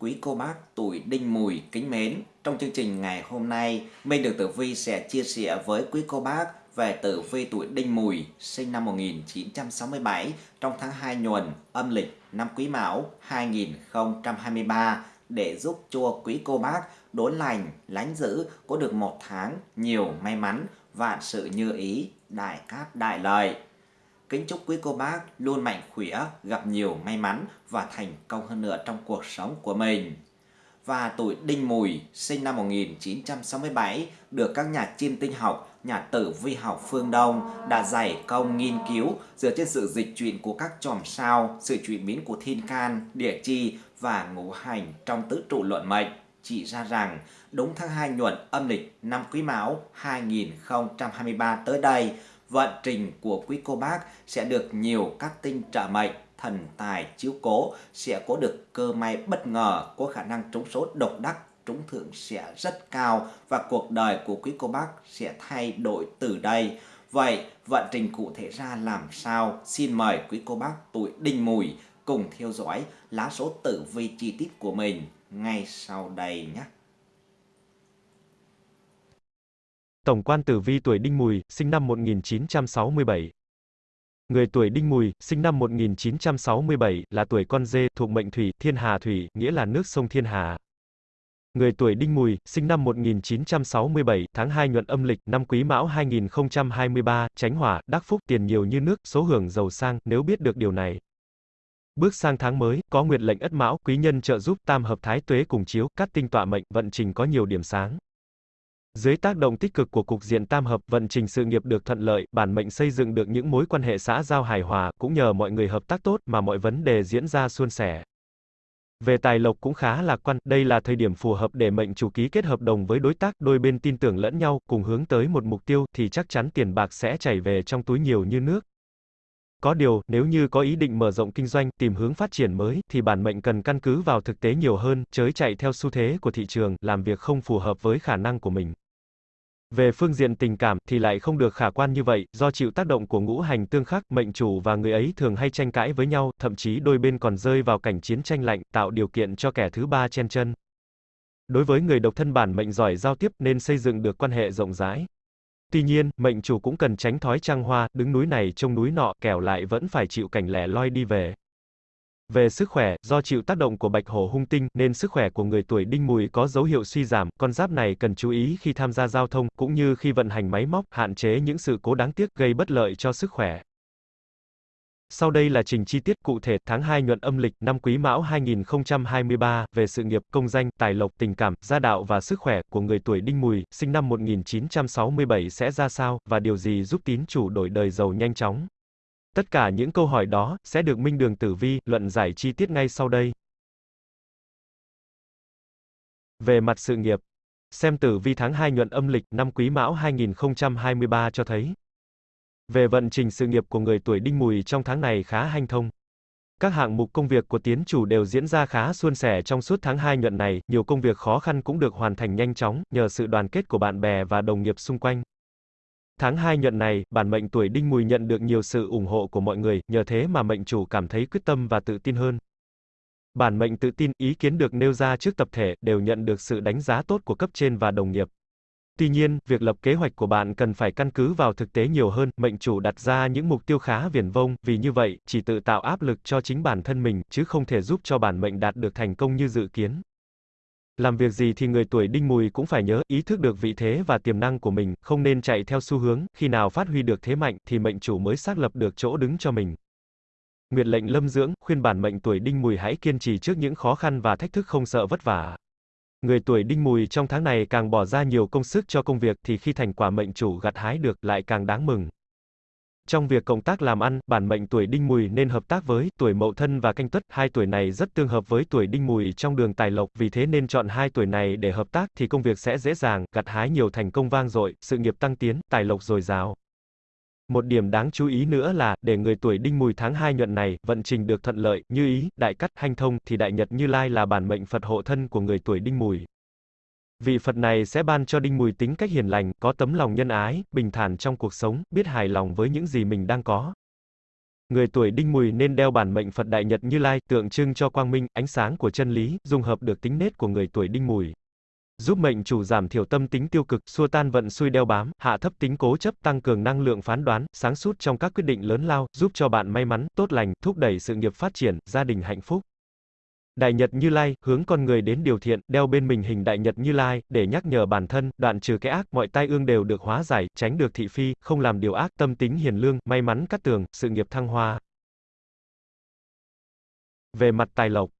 Quý cô bác tuổi đinh mùi kính mến, trong chương trình ngày hôm nay, Minh Được Tử Vi sẽ chia sẻ với quý cô bác về tử vi tuổi đinh mùi sinh năm 1967 trong tháng 2 nhuần âm lịch năm Quý Mão 2023 để giúp cho quý cô bác đốn lành, lánh giữ có được một tháng nhiều may mắn, vạn sự như ý, đại cát đại lợi. Kính chúc quý cô bác luôn mạnh khỏe, gặp nhiều may mắn và thành công hơn nữa trong cuộc sống của mình. Và tuổi Đinh Mùi, sinh năm 1967, được các nhà chiêm tinh học, nhà tử vi học phương Đông đã dày công nghiên cứu dựa trên sự dịch chuyển của các chòm sao, sự chuyển biến của thiên can, địa chi và ngũ hành trong tứ trụ luận mệnh chỉ ra rằng đúng tháng 2 nhuận âm lịch năm Quý Mão 2023 tới đây, vận trình của quý cô bác sẽ được nhiều các tinh trợ mệnh, thần tài chiếu cố, sẽ có được cơ may bất ngờ, có khả năng trúng số độc đắc, trúng thưởng sẽ rất cao và cuộc đời của quý cô bác sẽ thay đổi từ đây. Vậy vận trình cụ thể ra làm sao? Xin mời quý cô bác tuổi đinh mùi cùng theo dõi lá số tử vi chi tiết của mình ngay sau đây nhé. Tổng quan tử vi tuổi Đinh Mùi, sinh năm 1967. Người tuổi Đinh Mùi, sinh năm 1967, là tuổi con dê, thuộc mệnh thủy, thiên hà thủy, nghĩa là nước sông Thiên Hà. Người tuổi Đinh Mùi, sinh năm 1967, tháng 2 nhuận âm lịch, năm Quý Mão 2023, tránh hỏa, đắc phúc, tiền nhiều như nước, số hưởng giàu sang, nếu biết được điều này. Bước sang tháng mới, có nguyệt lệnh ất mão, quý nhân trợ giúp, tam hợp thái tuế cùng chiếu, cát tinh tọa mệnh, vận trình có nhiều điểm sáng. Dưới tác động tích cực của cục diện tam hợp, vận trình sự nghiệp được thuận lợi, bản mệnh xây dựng được những mối quan hệ xã giao hài hòa, cũng nhờ mọi người hợp tác tốt mà mọi vấn đề diễn ra suôn sẻ. Về tài lộc cũng khá lạc quan, đây là thời điểm phù hợp để mệnh chủ ký kết hợp đồng với đối tác, đôi bên tin tưởng lẫn nhau, cùng hướng tới một mục tiêu, thì chắc chắn tiền bạc sẽ chảy về trong túi nhiều như nước. Có điều, nếu như có ý định mở rộng kinh doanh, tìm hướng phát triển mới, thì bản mệnh cần căn cứ vào thực tế nhiều hơn, chới chạy theo xu thế của thị trường, làm việc không phù hợp với khả năng của mình. Về phương diện tình cảm, thì lại không được khả quan như vậy, do chịu tác động của ngũ hành tương khắc, mệnh chủ và người ấy thường hay tranh cãi với nhau, thậm chí đôi bên còn rơi vào cảnh chiến tranh lạnh, tạo điều kiện cho kẻ thứ ba chen chân. Đối với người độc thân bản mệnh giỏi giao tiếp nên xây dựng được quan hệ rộng rãi. Tuy nhiên, mệnh chủ cũng cần tránh thói trăng hoa, đứng núi này trông núi nọ, kẻo lại vẫn phải chịu cảnh lẻ loi đi về. Về sức khỏe, do chịu tác động của bạch hổ hung tinh, nên sức khỏe của người tuổi đinh mùi có dấu hiệu suy giảm, con giáp này cần chú ý khi tham gia giao thông, cũng như khi vận hành máy móc, hạn chế những sự cố đáng tiếc gây bất lợi cho sức khỏe. Sau đây là trình chi tiết cụ thể tháng 2 nhuận âm lịch năm Quý Mão 2023 về sự nghiệp, công danh, tài lộc, tình cảm, gia đạo và sức khỏe của người tuổi Đinh Mùi, sinh năm 1967 sẽ ra sao và điều gì giúp tín chủ đổi đời giàu nhanh chóng. Tất cả những câu hỏi đó sẽ được Minh Đường Tử Vi luận giải chi tiết ngay sau đây. Về mặt sự nghiệp, xem tử vi tháng 2 nhuận âm lịch năm Quý Mão 2023 cho thấy về vận trình sự nghiệp của người tuổi đinh mùi trong tháng này khá hanh thông. Các hạng mục công việc của tiến chủ đều diễn ra khá suôn sẻ trong suốt tháng 2 nhuận này, nhiều công việc khó khăn cũng được hoàn thành nhanh chóng, nhờ sự đoàn kết của bạn bè và đồng nghiệp xung quanh. Tháng 2 nhuận này, bản mệnh tuổi đinh mùi nhận được nhiều sự ủng hộ của mọi người, nhờ thế mà mệnh chủ cảm thấy quyết tâm và tự tin hơn. Bản mệnh tự tin, ý kiến được nêu ra trước tập thể, đều nhận được sự đánh giá tốt của cấp trên và đồng nghiệp. Tuy nhiên, việc lập kế hoạch của bạn cần phải căn cứ vào thực tế nhiều hơn, mệnh chủ đặt ra những mục tiêu khá viển vông, vì như vậy, chỉ tự tạo áp lực cho chính bản thân mình, chứ không thể giúp cho bản mệnh đạt được thành công như dự kiến. Làm việc gì thì người tuổi đinh mùi cũng phải nhớ, ý thức được vị thế và tiềm năng của mình, không nên chạy theo xu hướng, khi nào phát huy được thế mạnh, thì mệnh chủ mới xác lập được chỗ đứng cho mình. Nguyệt lệnh lâm dưỡng, khuyên bản mệnh tuổi đinh mùi hãy kiên trì trước những khó khăn và thách thức không sợ vất vả. Người tuổi đinh mùi trong tháng này càng bỏ ra nhiều công sức cho công việc thì khi thành quả mệnh chủ gặt hái được lại càng đáng mừng. Trong việc công tác làm ăn, bản mệnh tuổi đinh mùi nên hợp tác với tuổi mậu thân và canh tuất, hai tuổi này rất tương hợp với tuổi đinh mùi trong đường tài lộc, vì thế nên chọn hai tuổi này để hợp tác thì công việc sẽ dễ dàng, gặt hái nhiều thành công vang dội, sự nghiệp tăng tiến, tài lộc dồi dào. Một điểm đáng chú ý nữa là, để người tuổi đinh mùi tháng 2 nhuận này, vận trình được thuận lợi, như ý, đại cắt, hanh thông, thì đại nhật như lai là bản mệnh Phật hộ thân của người tuổi đinh mùi. Vị Phật này sẽ ban cho đinh mùi tính cách hiền lành, có tấm lòng nhân ái, bình thản trong cuộc sống, biết hài lòng với những gì mình đang có. Người tuổi đinh mùi nên đeo bản mệnh Phật Đại Nhật Như Lai, tượng trưng cho quang minh, ánh sáng của chân lý, dung hợp được tính nết của người tuổi đinh mùi. Giúp mệnh chủ giảm thiểu tâm tính tiêu cực, xua tan vận xui đeo bám, hạ thấp tính cố chấp, tăng cường năng lượng phán đoán, sáng suốt trong các quyết định lớn lao, giúp cho bạn may mắn, tốt lành, thúc đẩy sự nghiệp phát triển, gia đình hạnh phúc. Đại Nhật Như Lai, hướng con người đến điều thiện, đeo bên mình hình Đại Nhật Như Lai, để nhắc nhở bản thân, đoạn trừ cái ác, mọi tai ương đều được hóa giải, tránh được thị phi, không làm điều ác, tâm tính hiền lương, may mắn cắt tường, sự nghiệp thăng hoa. Về mặt tài lộc,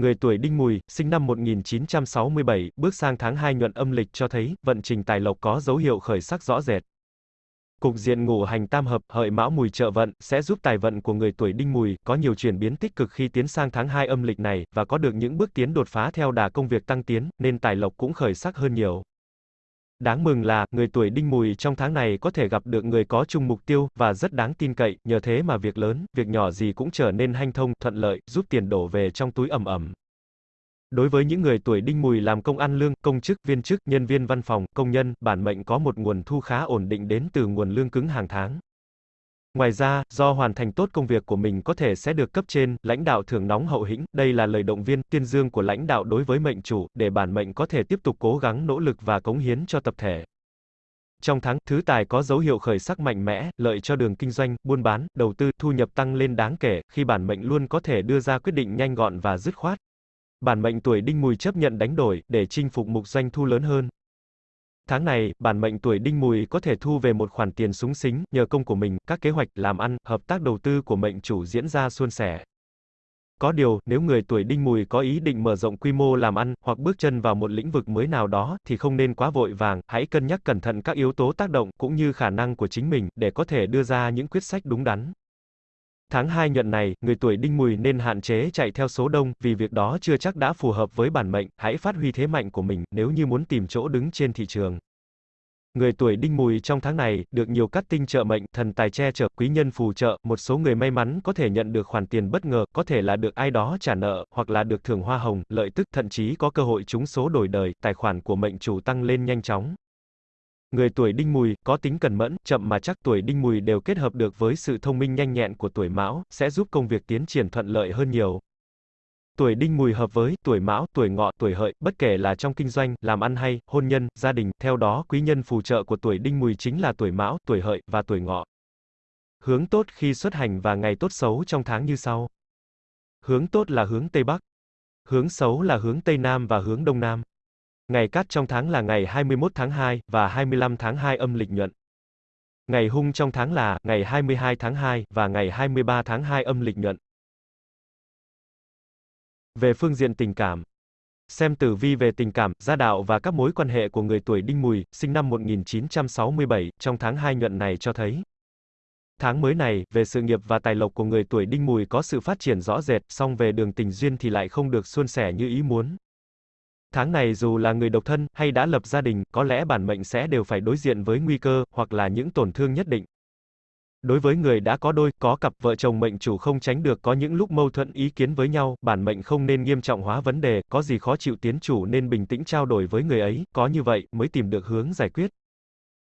người tuổi Đinh Mùi, sinh năm 1967, bước sang tháng 2 nhuận âm lịch cho thấy, vận trình tài lộc có dấu hiệu khởi sắc rõ rệt. Cục diện ngũ hành tam hợp, hợi mão mùi trợ vận, sẽ giúp tài vận của người tuổi đinh mùi, có nhiều chuyển biến tích cực khi tiến sang tháng 2 âm lịch này, và có được những bước tiến đột phá theo đà công việc tăng tiến, nên tài lộc cũng khởi sắc hơn nhiều. Đáng mừng là, người tuổi đinh mùi trong tháng này có thể gặp được người có chung mục tiêu, và rất đáng tin cậy, nhờ thế mà việc lớn, việc nhỏ gì cũng trở nên hanh thông, thuận lợi, giúp tiền đổ về trong túi ẩm ẩm. Đối với những người tuổi đinh mùi làm công ăn lương, công chức, viên chức, nhân viên văn phòng, công nhân, bản mệnh có một nguồn thu khá ổn định đến từ nguồn lương cứng hàng tháng. Ngoài ra, do hoàn thành tốt công việc của mình có thể sẽ được cấp trên, lãnh đạo thưởng nóng hậu hĩnh, đây là lời động viên, tuyên dương của lãnh đạo đối với mệnh chủ, để bản mệnh có thể tiếp tục cố gắng nỗ lực và cống hiến cho tập thể. Trong tháng, thứ tài có dấu hiệu khởi sắc mạnh mẽ, lợi cho đường kinh doanh, buôn bán, đầu tư, thu nhập tăng lên đáng kể, khi bản mệnh luôn có thể đưa ra quyết định nhanh gọn và dứt khoát. Bản mệnh tuổi đinh mùi chấp nhận đánh đổi, để chinh phục mục doanh thu lớn hơn. Tháng này, bản mệnh tuổi đinh mùi có thể thu về một khoản tiền súng xính, nhờ công của mình, các kế hoạch, làm ăn, hợp tác đầu tư của mệnh chủ diễn ra suôn sẻ. Có điều, nếu người tuổi đinh mùi có ý định mở rộng quy mô làm ăn, hoặc bước chân vào một lĩnh vực mới nào đó, thì không nên quá vội vàng, hãy cân nhắc cẩn thận các yếu tố tác động, cũng như khả năng của chính mình, để có thể đưa ra những quyết sách đúng đắn. Tháng 2 nhuận này, người tuổi đinh mùi nên hạn chế chạy theo số đông, vì việc đó chưa chắc đã phù hợp với bản mệnh, hãy phát huy thế mạnh của mình, nếu như muốn tìm chỗ đứng trên thị trường. Người tuổi đinh mùi trong tháng này, được nhiều cát tinh trợ mệnh, thần tài che chở, quý nhân phù trợ, một số người may mắn có thể nhận được khoản tiền bất ngờ, có thể là được ai đó trả nợ, hoặc là được thưởng hoa hồng, lợi tức, thậm chí có cơ hội trúng số đổi đời, tài khoản của mệnh chủ tăng lên nhanh chóng. Người tuổi đinh mùi, có tính cần mẫn, chậm mà chắc tuổi đinh mùi đều kết hợp được với sự thông minh nhanh nhẹn của tuổi mão, sẽ giúp công việc tiến triển thuận lợi hơn nhiều. Tuổi đinh mùi hợp với tuổi mão, tuổi ngọ, tuổi hợi, bất kể là trong kinh doanh, làm ăn hay, hôn nhân, gia đình, theo đó quý nhân phù trợ của tuổi đinh mùi chính là tuổi mão, tuổi hợi, và tuổi ngọ. Hướng tốt khi xuất hành và ngày tốt xấu trong tháng như sau. Hướng tốt là hướng Tây Bắc. Hướng xấu là hướng Tây Nam và hướng Đông Nam. Ngày cát trong tháng là ngày 21 tháng 2 và 25 tháng 2 âm lịch nhuận. Ngày hung trong tháng là ngày 22 tháng 2 và ngày 23 tháng 2 âm lịch nhuận. Về phương diện tình cảm, xem tử vi về tình cảm, gia đạo và các mối quan hệ của người tuổi Đinh Mùi, sinh năm 1967, trong tháng 2 nhuận này cho thấy. Tháng mới này, về sự nghiệp và tài lộc của người tuổi Đinh Mùi có sự phát triển rõ rệt, song về đường tình duyên thì lại không được suôn sẻ như ý muốn. Tháng này dù là người độc thân, hay đã lập gia đình, có lẽ bản mệnh sẽ đều phải đối diện với nguy cơ, hoặc là những tổn thương nhất định. Đối với người đã có đôi, có cặp vợ chồng mệnh chủ không tránh được có những lúc mâu thuẫn ý kiến với nhau, bản mệnh không nên nghiêm trọng hóa vấn đề, có gì khó chịu tiến chủ nên bình tĩnh trao đổi với người ấy, có như vậy mới tìm được hướng giải quyết.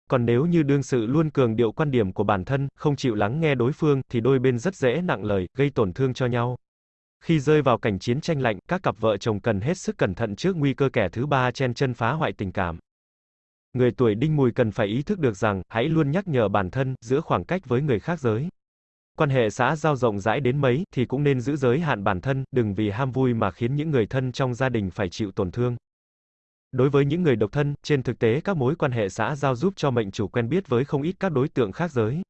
Còn nếu như đương sự luôn cường điệu quan điểm của bản thân, không chịu lắng nghe đối phương, thì đôi bên rất dễ nặng lời, gây tổn thương cho nhau. Khi rơi vào cảnh chiến tranh lạnh, các cặp vợ chồng cần hết sức cẩn thận trước nguy cơ kẻ thứ ba chen chân phá hoại tình cảm. Người tuổi đinh mùi cần phải ý thức được rằng, hãy luôn nhắc nhở bản thân, giữ khoảng cách với người khác giới. Quan hệ xã giao rộng rãi đến mấy, thì cũng nên giữ giới hạn bản thân, đừng vì ham vui mà khiến những người thân trong gia đình phải chịu tổn thương. Đối với những người độc thân, trên thực tế các mối quan hệ xã giao giúp cho mệnh chủ quen biết với không ít các đối tượng khác giới.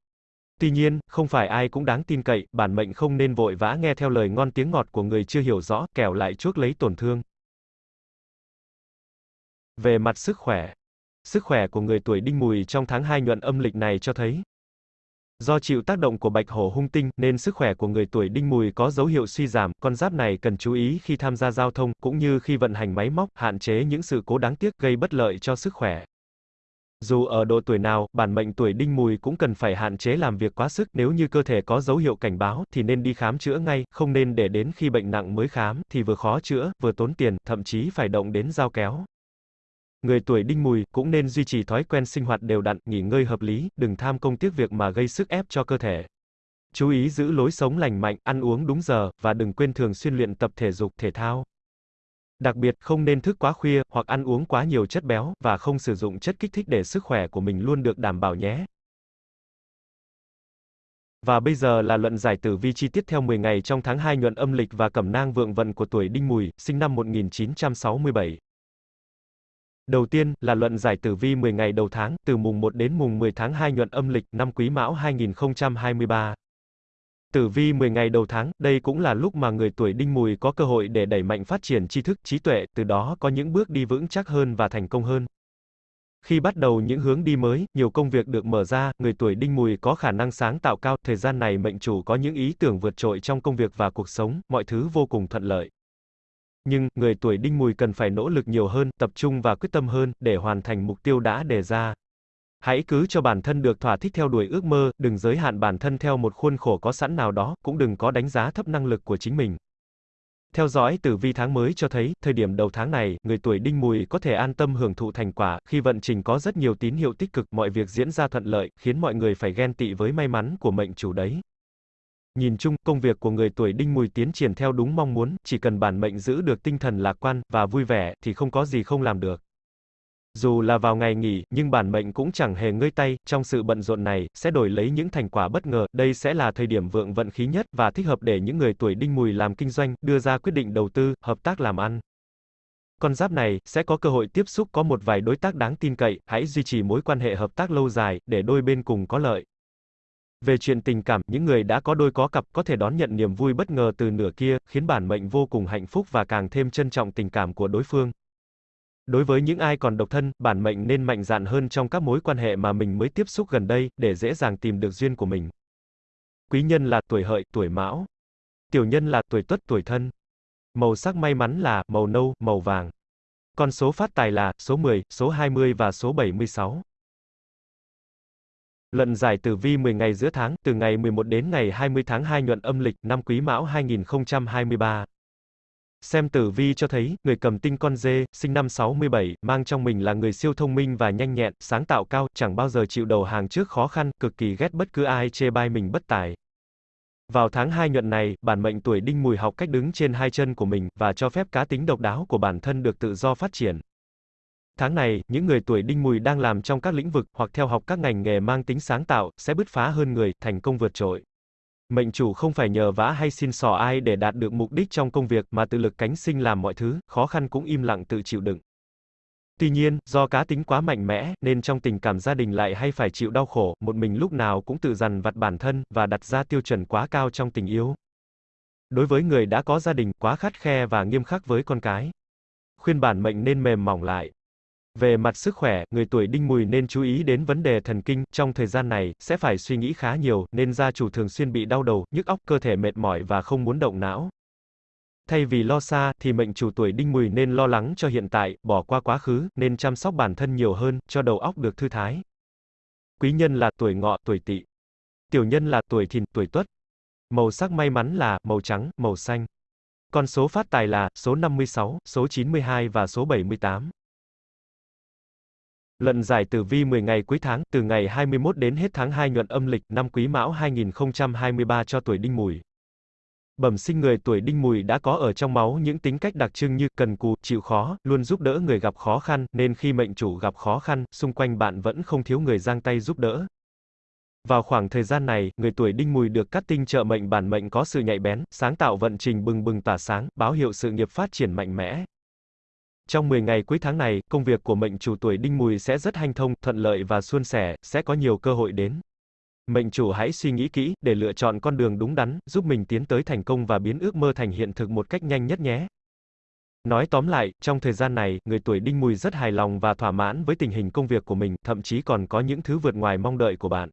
Tuy nhiên, không phải ai cũng đáng tin cậy, bản mệnh không nên vội vã nghe theo lời ngon tiếng ngọt của người chưa hiểu rõ, kẻo lại chuốc lấy tổn thương. Về mặt sức khỏe, sức khỏe của người tuổi đinh mùi trong tháng 2 nhuận âm lịch này cho thấy, Do chịu tác động của bạch hổ hung tinh, nên sức khỏe của người tuổi đinh mùi có dấu hiệu suy giảm, con giáp này cần chú ý khi tham gia giao thông, cũng như khi vận hành máy móc, hạn chế những sự cố đáng tiếc gây bất lợi cho sức khỏe. Dù ở độ tuổi nào, bản mệnh tuổi đinh mùi cũng cần phải hạn chế làm việc quá sức, nếu như cơ thể có dấu hiệu cảnh báo, thì nên đi khám chữa ngay, không nên để đến khi bệnh nặng mới khám, thì vừa khó chữa, vừa tốn tiền, thậm chí phải động đến dao kéo. Người tuổi đinh mùi cũng nên duy trì thói quen sinh hoạt đều đặn, nghỉ ngơi hợp lý, đừng tham công tiếc việc mà gây sức ép cho cơ thể. Chú ý giữ lối sống lành mạnh, ăn uống đúng giờ, và đừng quên thường xuyên luyện tập thể dục thể thao. Đặc biệt, không nên thức quá khuya, hoặc ăn uống quá nhiều chất béo, và không sử dụng chất kích thích để sức khỏe của mình luôn được đảm bảo nhé. Và bây giờ là luận giải tử vi chi tiết theo 10 ngày trong tháng 2 nhuận âm lịch và cẩm nang vượng vận của tuổi Đinh Mùi, sinh năm 1967. Đầu tiên là luận giải tử vi 10 ngày đầu tháng, từ mùng 1 đến mùng 10 tháng 2 nhuận âm lịch năm Quý Mão 2023. Tử vi 10 ngày đầu tháng, đây cũng là lúc mà người tuổi Đinh Mùi có cơ hội để đẩy mạnh phát triển tri thức, trí tuệ, từ đó có những bước đi vững chắc hơn và thành công hơn. Khi bắt đầu những hướng đi mới, nhiều công việc được mở ra, người tuổi Đinh Mùi có khả năng sáng tạo cao, thời gian này mệnh chủ có những ý tưởng vượt trội trong công việc và cuộc sống, mọi thứ vô cùng thuận lợi. Nhưng, người tuổi Đinh Mùi cần phải nỗ lực nhiều hơn, tập trung và quyết tâm hơn, để hoàn thành mục tiêu đã đề ra. Hãy cứ cho bản thân được thỏa thích theo đuổi ước mơ, đừng giới hạn bản thân theo một khuôn khổ có sẵn nào đó, cũng đừng có đánh giá thấp năng lực của chính mình. Theo dõi tử vi tháng mới cho thấy, thời điểm đầu tháng này, người tuổi đinh mùi có thể an tâm hưởng thụ thành quả, khi vận trình có rất nhiều tín hiệu tích cực, mọi việc diễn ra thuận lợi, khiến mọi người phải ghen tị với may mắn của mệnh chủ đấy. Nhìn chung, công việc của người tuổi đinh mùi tiến triển theo đúng mong muốn, chỉ cần bản mệnh giữ được tinh thần lạc quan, và vui vẻ, thì không có gì không làm được. Dù là vào ngày nghỉ, nhưng bản mệnh cũng chẳng hề ngơi tay, trong sự bận rộn này, sẽ đổi lấy những thành quả bất ngờ, đây sẽ là thời điểm vượng vận khí nhất, và thích hợp để những người tuổi đinh mùi làm kinh doanh, đưa ra quyết định đầu tư, hợp tác làm ăn. Con giáp này, sẽ có cơ hội tiếp xúc có một vài đối tác đáng tin cậy, hãy duy trì mối quan hệ hợp tác lâu dài, để đôi bên cùng có lợi. Về chuyện tình cảm, những người đã có đôi có cặp có thể đón nhận niềm vui bất ngờ từ nửa kia, khiến bản mệnh vô cùng hạnh phúc và càng thêm trân trọng tình cảm của đối phương. Đối với những ai còn độc thân, bản mệnh nên mạnh dạn hơn trong các mối quan hệ mà mình mới tiếp xúc gần đây, để dễ dàng tìm được duyên của mình. Quý nhân là tuổi hợi, tuổi mão. Tiểu nhân là tuổi tuất, tuổi thân. Màu sắc may mắn là màu nâu, màu vàng. Con số phát tài là số 10, số 20 và số 76. Luận giải tử vi 10 ngày giữa tháng, từ ngày 11 đến ngày 20 tháng 2 nhuận âm lịch, năm Quý Mão 2023. Xem tử vi cho thấy, người cầm tinh con dê, sinh năm 67, mang trong mình là người siêu thông minh và nhanh nhẹn, sáng tạo cao, chẳng bao giờ chịu đầu hàng trước khó khăn, cực kỳ ghét bất cứ ai chê bai mình bất tài. Vào tháng 2 nhuận này, bản mệnh tuổi đinh mùi học cách đứng trên hai chân của mình, và cho phép cá tính độc đáo của bản thân được tự do phát triển. Tháng này, những người tuổi đinh mùi đang làm trong các lĩnh vực, hoặc theo học các ngành nghề mang tính sáng tạo, sẽ bứt phá hơn người, thành công vượt trội. Mệnh chủ không phải nhờ vả hay xin sò ai để đạt được mục đích trong công việc mà tự lực cánh sinh làm mọi thứ, khó khăn cũng im lặng tự chịu đựng. Tuy nhiên, do cá tính quá mạnh mẽ, nên trong tình cảm gia đình lại hay phải chịu đau khổ, một mình lúc nào cũng tự dằn vặt bản thân, và đặt ra tiêu chuẩn quá cao trong tình yêu. Đối với người đã có gia đình, quá khắt khe và nghiêm khắc với con cái. Khuyên bản mệnh nên mềm mỏng lại, về mặt sức khỏe, người tuổi đinh mùi nên chú ý đến vấn đề thần kinh, trong thời gian này, sẽ phải suy nghĩ khá nhiều, nên gia chủ thường xuyên bị đau đầu, nhức óc, cơ thể mệt mỏi và không muốn động não. Thay vì lo xa, thì mệnh chủ tuổi đinh mùi nên lo lắng cho hiện tại, bỏ qua quá khứ, nên chăm sóc bản thân nhiều hơn, cho đầu óc được thư thái. Quý nhân là tuổi ngọ, tuổi tỵ. Tiểu nhân là tuổi thìn, tuổi tuất. Màu sắc may mắn là màu trắng, màu xanh. Con số phát tài là số 56, số 92 và số 78. Luận giải tử vi 10 ngày cuối tháng, từ ngày 21 đến hết tháng 2 nhuận âm lịch, năm Quý Mão 2023 cho tuổi Đinh Mùi. Bẩm sinh người tuổi Đinh Mùi đã có ở trong máu những tính cách đặc trưng như cần cù, chịu khó, luôn giúp đỡ người gặp khó khăn, nên khi mệnh chủ gặp khó khăn, xung quanh bạn vẫn không thiếu người giang tay giúp đỡ. Vào khoảng thời gian này, người tuổi Đinh Mùi được cắt tinh trợ mệnh bản mệnh có sự nhạy bén, sáng tạo vận trình bừng bừng tỏa sáng, báo hiệu sự nghiệp phát triển mạnh mẽ. Trong 10 ngày cuối tháng này, công việc của mệnh chủ tuổi đinh mùi sẽ rất hanh thông, thuận lợi và suôn sẻ, sẽ có nhiều cơ hội đến. Mệnh chủ hãy suy nghĩ kỹ, để lựa chọn con đường đúng đắn, giúp mình tiến tới thành công và biến ước mơ thành hiện thực một cách nhanh nhất nhé. Nói tóm lại, trong thời gian này, người tuổi đinh mùi rất hài lòng và thỏa mãn với tình hình công việc của mình, thậm chí còn có những thứ vượt ngoài mong đợi của bạn.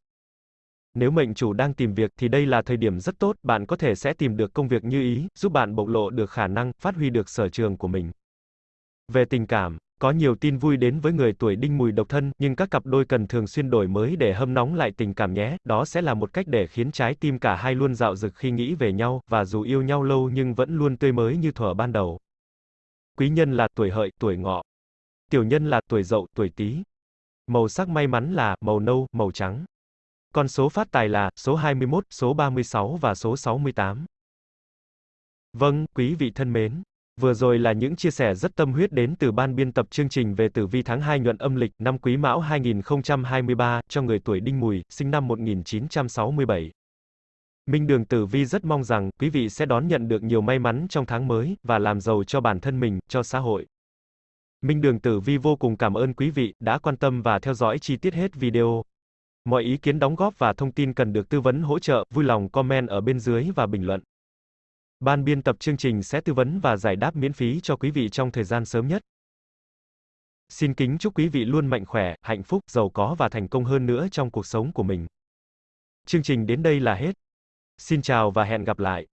Nếu mệnh chủ đang tìm việc thì đây là thời điểm rất tốt, bạn có thể sẽ tìm được công việc như ý, giúp bạn bộc lộ được khả năng, phát huy được sở trường của mình. Về tình cảm, có nhiều tin vui đến với người tuổi đinh mùi độc thân, nhưng các cặp đôi cần thường xuyên đổi mới để hâm nóng lại tình cảm nhé, đó sẽ là một cách để khiến trái tim cả hai luôn dạo dực khi nghĩ về nhau, và dù yêu nhau lâu nhưng vẫn luôn tươi mới như thuở ban đầu. Quý nhân là tuổi hợi, tuổi ngọ. Tiểu nhân là tuổi dậu, tuổi tý. Màu sắc may mắn là màu nâu, màu trắng. Con số phát tài là số 21, số 36 và số 68. Vâng, quý vị thân mến. Vừa rồi là những chia sẻ rất tâm huyết đến từ ban biên tập chương trình về tử vi tháng 2 nhuận âm lịch năm Quý Mão 2023 cho người tuổi Đinh Mùi, sinh năm 1967. Minh Đường Tử Vi rất mong rằng quý vị sẽ đón nhận được nhiều may mắn trong tháng mới và làm giàu cho bản thân mình, cho xã hội. Minh Đường Tử Vi vô cùng cảm ơn quý vị đã quan tâm và theo dõi chi tiết hết video. Mọi ý kiến đóng góp và thông tin cần được tư vấn hỗ trợ, vui lòng comment ở bên dưới và bình luận. Ban biên tập chương trình sẽ tư vấn và giải đáp miễn phí cho quý vị trong thời gian sớm nhất. Xin kính chúc quý vị luôn mạnh khỏe, hạnh phúc, giàu có và thành công hơn nữa trong cuộc sống của mình. Chương trình đến đây là hết. Xin chào và hẹn gặp lại.